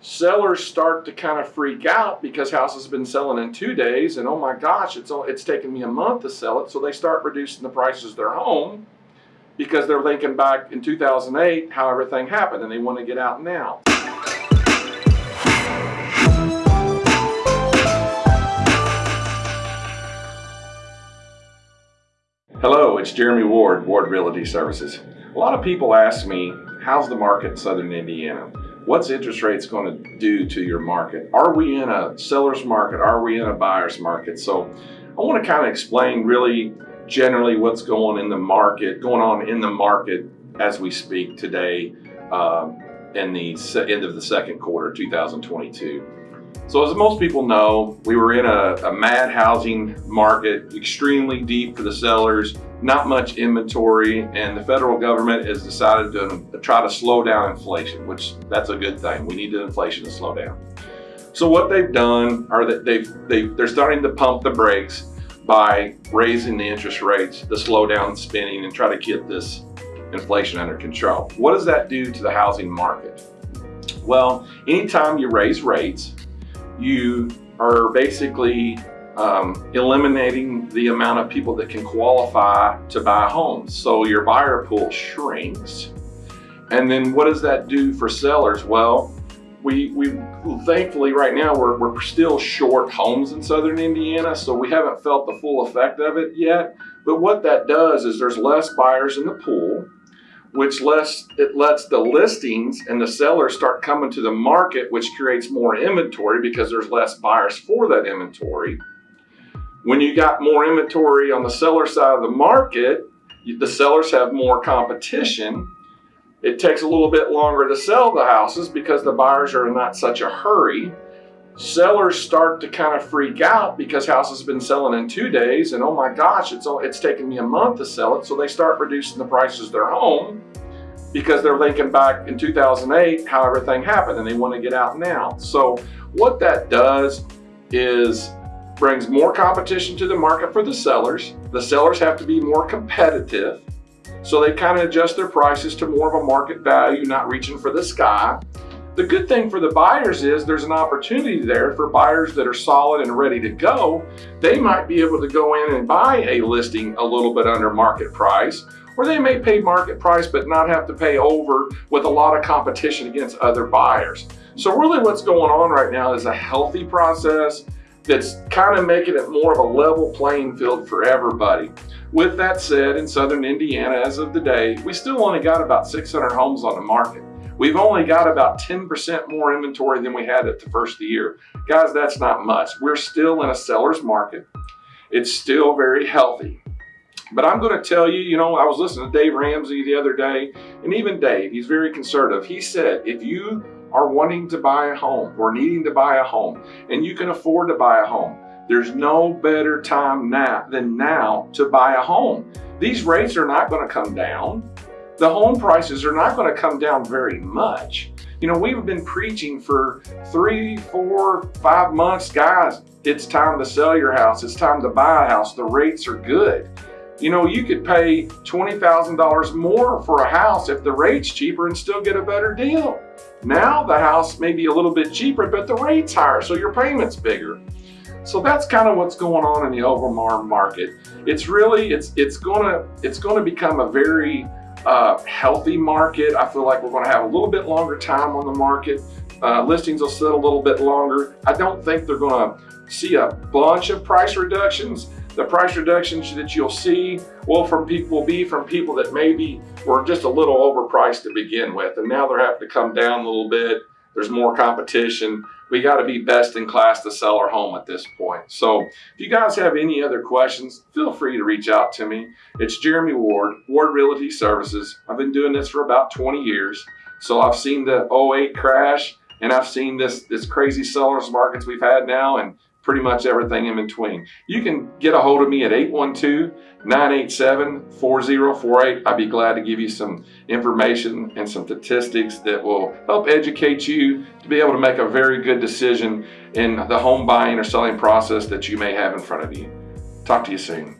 sellers start to kind of freak out because houses have been selling in two days and oh my gosh, it's, it's taken me a month to sell it. So they start reducing the prices of their home because they're thinking back in 2008 how everything happened and they want to get out now. Hello, it's Jeremy Ward, Ward Realty Services. A lot of people ask me, how's the market in Southern Indiana? What's interest rates going to do to your market? Are we in a seller's market? Are we in a buyer's market? So I want to kind of explain really generally what's going in the market, going on in the market as we speak today um, in the end of the second quarter 2022. So as most people know, we were in a, a, mad housing market, extremely deep for the sellers, not much inventory, and the federal government has decided to try to slow down inflation, which that's a good thing. We need the inflation to slow down. So what they've done are that they've, they, they're starting to pump the brakes by raising the interest rates to slow down spending and try to get this inflation under control. What does that do to the housing market? Well, anytime you raise rates, you are basically um, eliminating the amount of people that can qualify to buy homes. So your buyer pool shrinks. And then what does that do for sellers? Well, we, we thankfully right now we're, we're still short homes in Southern Indiana, so we haven't felt the full effect of it yet. But what that does is there's less buyers in the pool which lets it lets the listings and the sellers start coming to the market, which creates more inventory because there's less buyers for that inventory. When you got more inventory on the seller side of the market, the sellers have more competition. It takes a little bit longer to sell the houses because the buyers are in not such a hurry sellers start to kind of freak out because houses have been selling in two days and oh my gosh, it's, it's taken me a month to sell it. So they start reducing the prices of their home because they're thinking back in 2008 how everything happened and they want to get out now. So what that does is brings more competition to the market for the sellers. The sellers have to be more competitive. So they kind of adjust their prices to more of a market value, not reaching for the sky. The good thing for the buyers is there's an opportunity there for buyers that are solid and ready to go. They might be able to go in and buy a listing a little bit under market price, or they may pay market price but not have to pay over with a lot of competition against other buyers. So really what's going on right now is a healthy process that's kind of making it more of a level playing field for everybody. With that said, in Southern Indiana, as of today, we still only got about 600 homes on the market. We've only got about 10% more inventory than we had at the first of the year. Guys, that's not much. We're still in a seller's market. It's still very healthy. But I'm going to tell you, you know, I was listening to Dave Ramsey the other day, and even Dave, he's very conservative. He said, if you are wanting to buy a home or needing to buy a home and you can afford to buy a home, there's no better time now than now to buy a home. These rates are not going to come down the home prices are not going to come down very much. You know, we've been preaching for three, four, five months, guys, it's time to sell your house. It's time to buy a house. The rates are good. You know, you could pay $20,000 more for a house if the rate's cheaper and still get a better deal. Now the house may be a little bit cheaper, but the rate's higher, so your payment's bigger. So that's kind of what's going on in the overmar market. It's really, it's it's gonna it's gonna become a very uh, healthy market. I feel like we're to have a little bit longer time on the market. Uh, listings will sit a little bit longer. I don't think they're to see a bunch of price reductions. The price reductions that you'll see will from people will be from people that maybe were just a little overpriced to begin with, and now they're having to come down a little bit. There's more competition we got to be best in class to sell our home at this point. So if you guys have any other questions, feel free to reach out to me. It's Jeremy Ward, Ward Realty Services. I've been doing this for about 20 years. So I've seen the 08 crash and I've seen this, this crazy sellers markets we've had now and pretty much everything in between. You can get a hold of me at 812-987-4048. I'd be glad to give you some information and some statistics that will help educate you to be able to make a very good decision in the home buying or selling process that you may have in front of you. Talk to you soon.